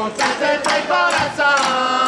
con senza il tuo corazón.